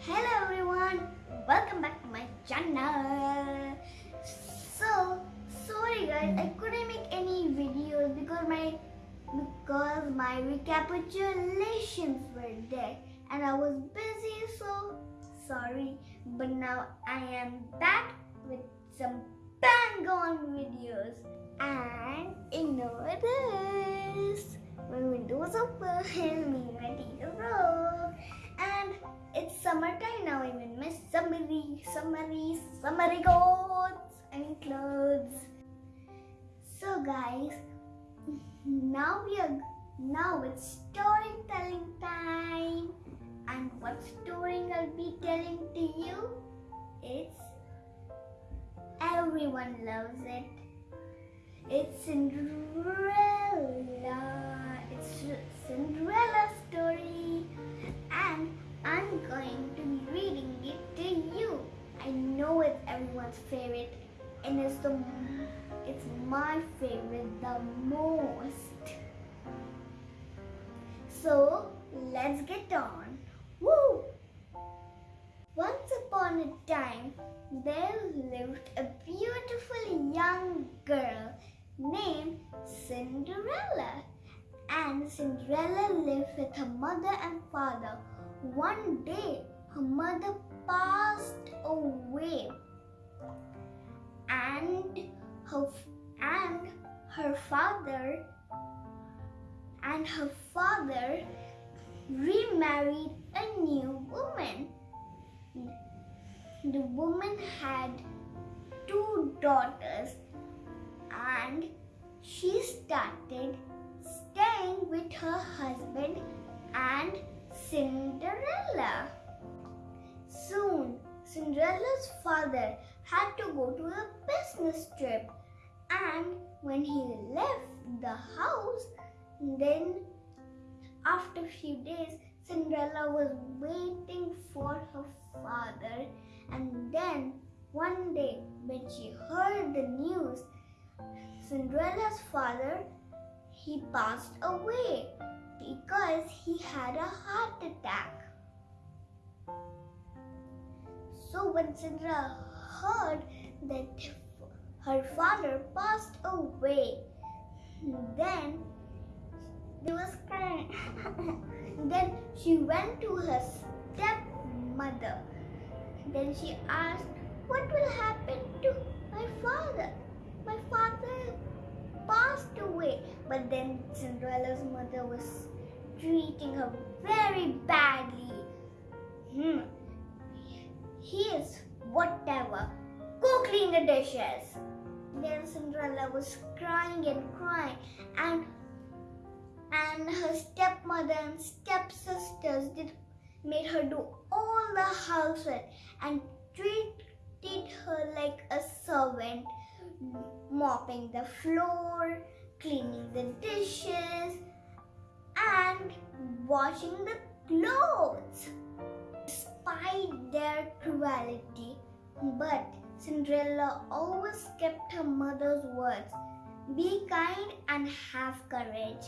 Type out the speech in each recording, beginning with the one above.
Hello everyone, welcome back to my channel. So sorry guys, I couldn't make any videos because my because my recapitulations were there and I was busy so sorry. But now I am back with some bang on videos and ignore this. Summery, summery, clothes. I clothes. So guys, now we are now it's storytelling time. And what story I'll be telling to you? It's everyone loves it. It's Cinderella. It's Cinderella story and I'm going to be reading it to you. I know it's everyone's favorite and it's the it's my favorite the most. So let's get on. Woo! Once upon a time, there lived a beautiful young girl named Cinderella. And Cinderella lived with her mother and father. One day, her mother passed away, and her and her father and her father remarried a new woman. The woman had two daughters and she started staying with her husband and Cinderella. Soon, Cinderella's father had to go to a business trip and when he left the house, then after a few days, Cinderella was waiting for her father and then one day when she heard the news, Cinderella's father he passed away because he had a heart attack. So when Cinderella heard that her father passed away, then she was crying. then she went to her stepmother. Then she asked, What will happen to my father? My father passed away. But then Cinderella's mother was treating her very badly. Hmm. He is whatever. Go clean the dishes. Then Cinderella was crying and crying and and her stepmother and stepsisters did made her do all the housework and treated her like a servant mopping the floor, cleaning the dishes, and washing the clothes. Despite their cruelty, but Cinderella always kept her mother's words be kind and have courage.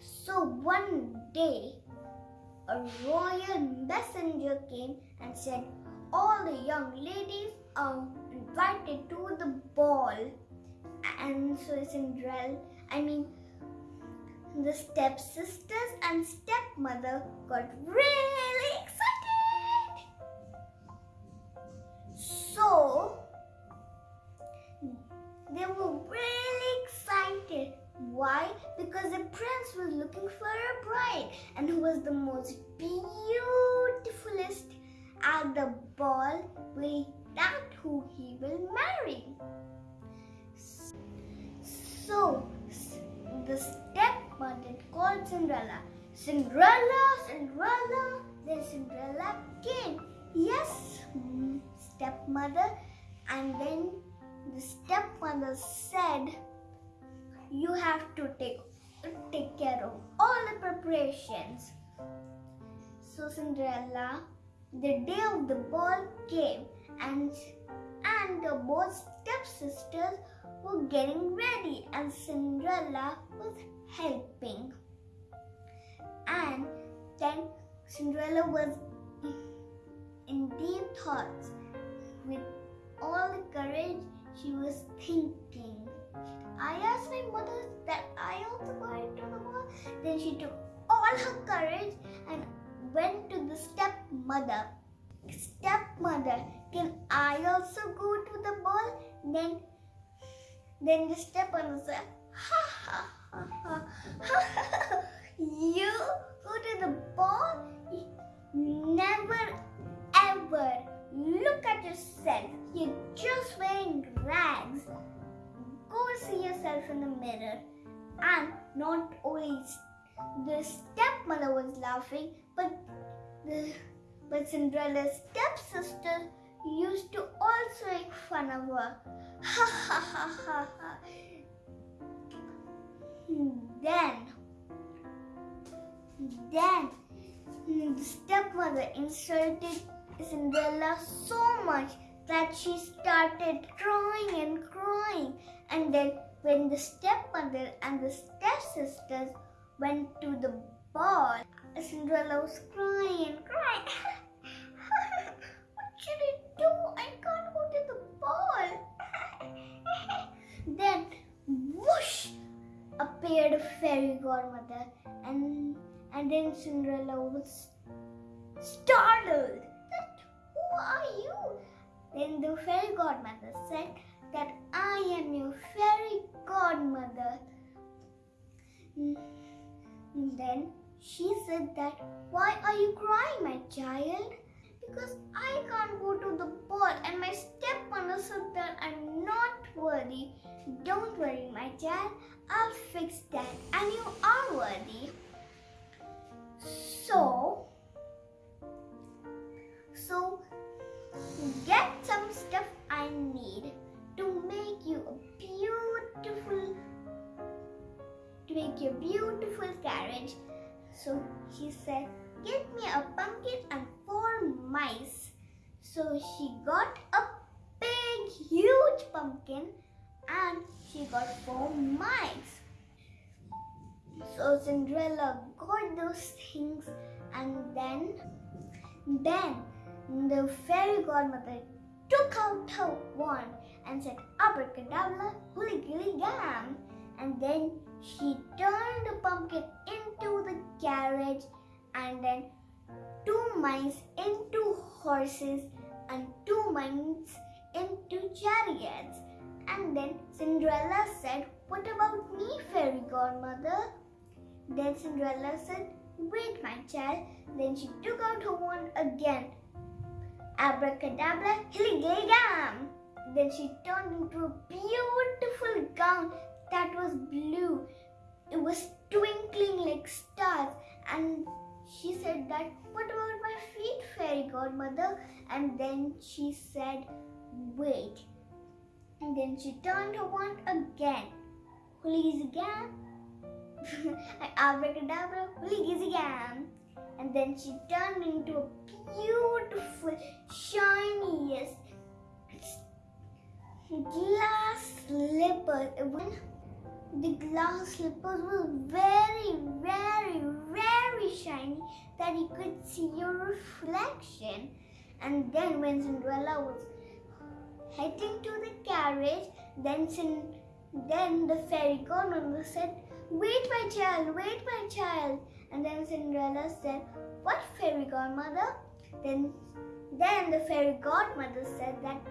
So one day, a royal messenger came and said, All the young ladies are invited to the ball. And so Cinderella, I mean, the stepsisters and stepmother got really Cinderella, Cinderella. Then Cinderella came. Yes, stepmother. And then the stepmother said, "You have to take take care of all the preparations." So Cinderella, the day of the ball came, and and the both stepsisters were getting ready, and Cinderella was helping. Cinderella was in deep thoughts. With all the courage, she was thinking. I asked my mother that I also go into the ball. Then she took all her courage and went to the stepmother. Stepmother, can I also go to the ball? Then, then the stepmother said, ha ha ha ha ha. You go to the ball? Never ever look at yourself. You're just wearing rags. Go see yourself in the mirror. And not only the stepmother was laughing, but the but Cinderella's stepsister used to also make fun of her. Ha ha ha ha ha. Then, then the stepmother insulted Cinderella so much that she started crying and crying. And then when the stepmother and the stepsisters went to the ball, Cinderella was crying and crying. what should I do? I can't go to the ball. then, whoosh, appeared a fairy godmother, and and then Cinderella was startled. That who are you? Then the fairy godmother said that I am your fairy godmother. Mm, then she said that, why are you crying, my child? Because I can't go to the ball and my stepmother said that I'm not worthy. Don't worry, my child. I'll fix that and you are worthy. So, so get some stuff I need to make you a beautiful to make you a beautiful carriage. So she said, Get me a pumpkin and four mice. So she got a big, huge pumpkin and she got four mice. So Cinderella got those things and then, then the fairy godmother took out her wand and said, Abracadabra, holy gilly gam. And then she turned the pumpkin into the carriage and then two mice into horses and two mice into chariots. And then Cinderella said, What about me, fairy godmother? Then Cinderella said, Wait, my child. Then she took out her wand again. Abracadabra, hilligam. Then she turned into a beautiful gown that was blue. It was twinkling like stars. And she said that, what about my feet, fairy godmother? And then she said, wait. And then she turned her wand again. Please again. Hoolizigam. Abracadabra, hoolizigam. And then she turned into a beautiful, shiny, yes, glass slippers. The glass slippers were very, very, very shiny that you could see your reflection. And then when Cinderella was heading to the carriage, then then the fairy godmother said, Wait my child, wait my child. And then Cinderella said, What fairy godmother? Then then the fairy godmother said that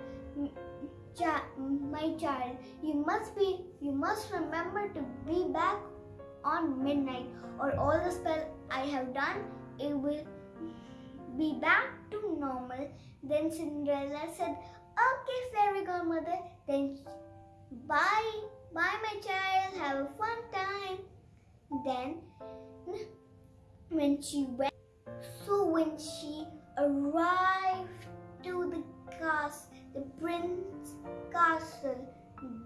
my child, you must be, you must remember to be back on midnight, or all the spell I have done, it will be back to normal. Then Cinderella said, "Okay, fairy godmother. Then bye, bye, my child. Have a fun time." Then, when she went, so when she arrived to the castle the prince castle.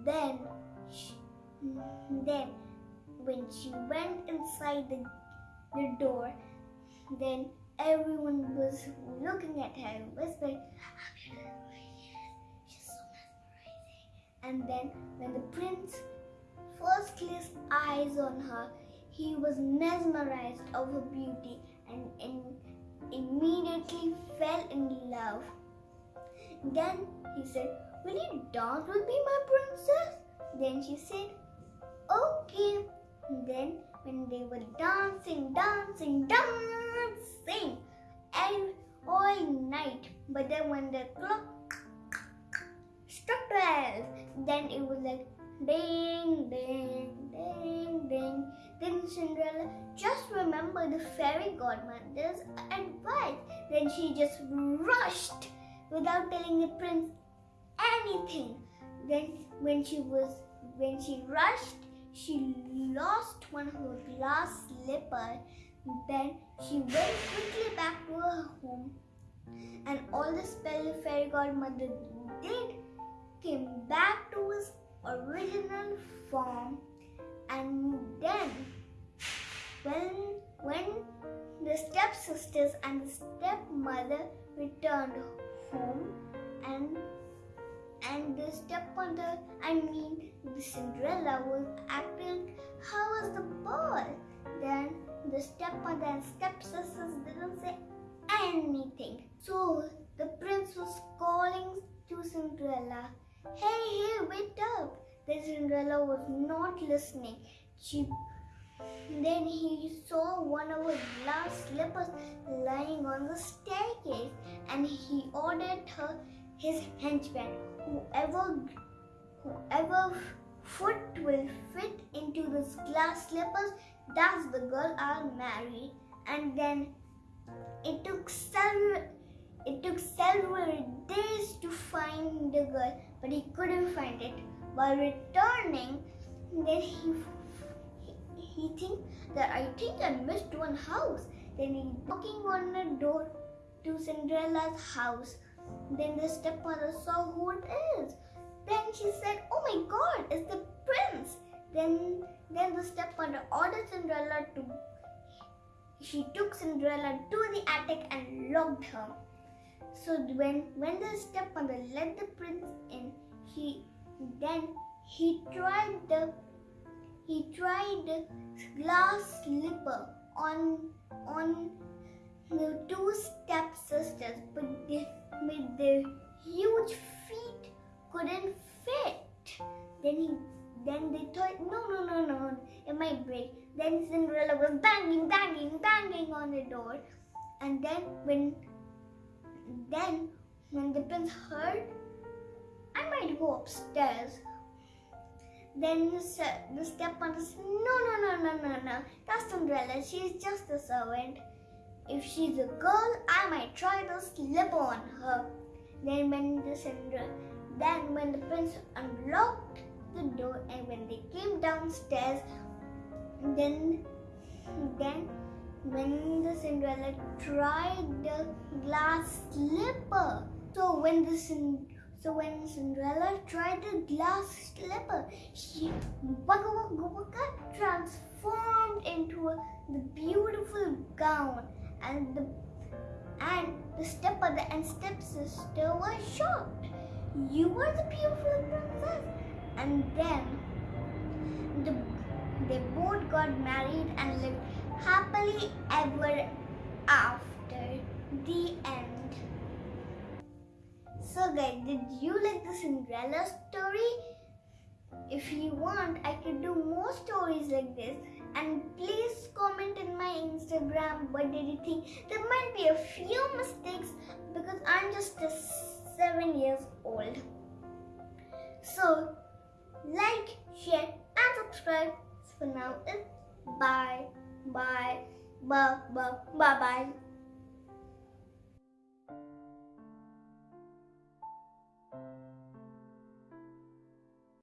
Then, she, then when she went inside the, the door, then everyone was looking at her and whispering. And then when the prince first placed eyes on her, he was mesmerized of her beauty and immediately fell in love. Then he said, Will you dance with me, my princess? Then she said, Okay. Then when they were dancing, dancing, dancing, and all night. But then when the clock then it was like ding, ding, ding, ding. Then Cinderella just remembered the fairy godmother's advice. Then she just rushed without telling the prince anything. Then when she was when she rushed, she lost one of her glass slipper. Then she went quickly back to her home, and all the spell the fairy godmother did came back to its original form. And then, when when the stepsisters and the stepmother returned home, and and the stepmother, I mean the Cinderella was acting how was the ball. Then the stepmother and stepsisters didn't say anything. So the prince was calling to Cinderella, Hey, hey, wake up. The Cinderella was not listening. She then he saw one of her glass slippers lying on the staircase and he ordered her his henchman whoever whoever foot will fit into this glass slippers that's the girl I'll marry and then it took several it took several days to find the girl but he couldn't find it while returning then he he think that I think I missed one house. Then he knocking on the door to Cinderella's house. Then the stepmother saw who it is. Then she said, Oh my god, it's the prince. Then then the stepmother ordered Cinderella to she took Cinderella to the attic and locked her. So when when the stepmother let the prince in, he then he tried the he tried the glass slipper on on the two stepsisters, but they, with their huge feet couldn't fit. Then he then they thought, no, no, no, no, it might break. Then Cinderella was banging, banging, banging on the door. And then when then when the prince heard, I might go upstairs. Then the, the stepmother said, No, no, no, no, no, no. That's Cinderella. She's just a servant. If she's a girl, I might try to slip on her. Then when the Cinderella, then when the prince unlocked the door and when they came downstairs, then then when the Cinderella tried the glass slipper. So when the so when Cinderella tried the glass slipper, she waka waka waka transformed into a, the beautiful gown and the and the stepmother and stepsister were shocked. You are the beautiful princess. And then the, they both got married and lived happily ever after. The end. So guys, did you like the Cinderella story? If you want, I could do more stories like this. And please comment in my Instagram what did you think. There might be a few mistakes because I'm just a 7 years old. So, like, share and subscribe. For now, it's bye, Bye. Bye. Bye. Bye. Bye.